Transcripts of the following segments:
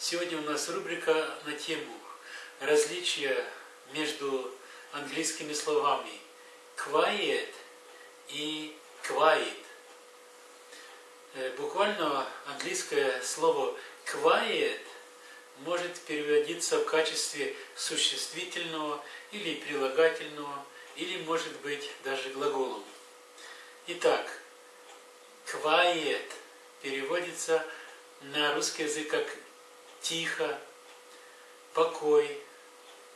Сегодня у нас рубрика на тему различия между английскими словами quiet и quiet. Э, буквально английское слово quiet может переводиться в качестве существительного или прилагательного, или может быть даже глаголом. Итак, quiet переводится на русский язык как тихо, покой,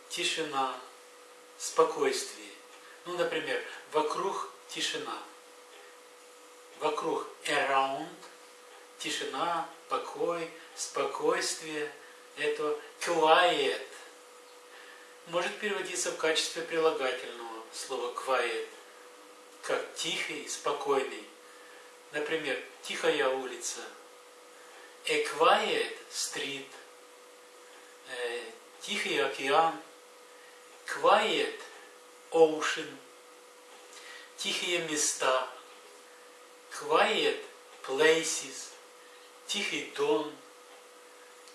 тишина, спокойствие. Ну, например, вокруг тишина. Вокруг around, тишина, покой, спокойствие. Это quiet. Может переводиться в качестве прилагательного слова quiet, как тихий, спокойный. Например, тихая улица. A quiet street. Тихий океан. Quiet ocean. Тихие места. Quiet places. Тихий дом.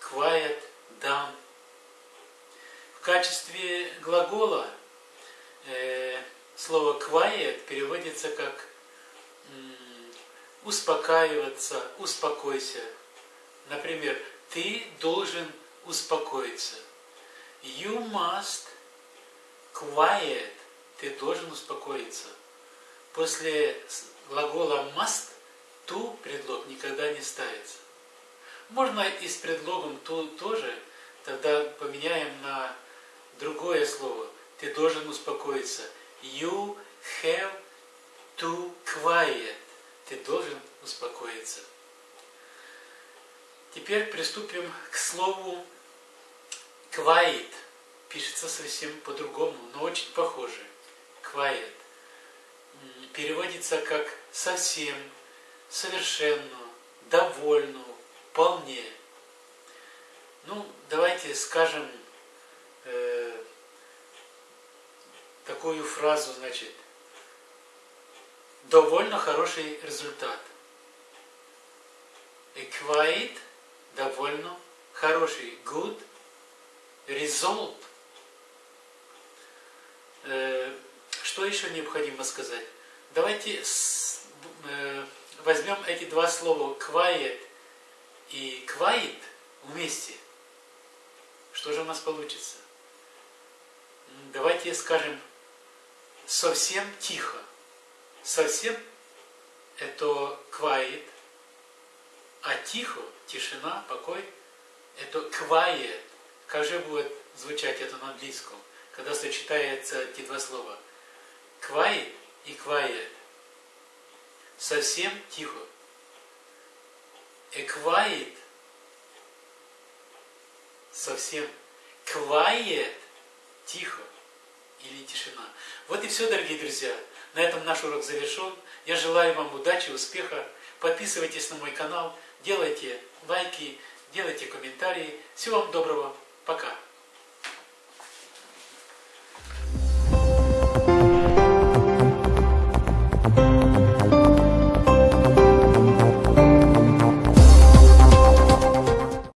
Quiet down. В качестве глагола э, слово quiet переводится как успокаиваться, успокойся. Например, ты должен успокоиться. You must quiet. Ты должен успокоиться. После глагола must to предлог никогда не ставится. Можно и с предлогом to тоже, тогда поменяем на другое слово. Ты должен успокоиться. You have to quiet. Ты должен успокоиться. Теперь приступим к слову quiet. Пишется совсем по-другому, но очень похоже. Quiet. Переводится как совсем, совершенно, довольно, вполне. Ну, давайте скажем э, такую фразу, значит, довольно хороший результат. Equate – довольно хороший. Good result. Э, что еще необходимо сказать? Давайте э, возьмем эти два слова quiet и quiet вместе. Что же у нас получится? Давайте скажем совсем тихо совсем это quiet, а тихо, тишина, покой, это quiet. Как же будет звучать это на английском, когда сочетаются эти два слова? Quiet и quiet. Совсем тихо. A quiet. Совсем. Quiet. Тихо. Или тишина. Вот и все, дорогие друзья. На этом наш урок завершен. Я желаю вам удачи, успеха. Подписывайтесь на мой канал, делайте лайки, делайте комментарии. Всего вам доброго. Пока.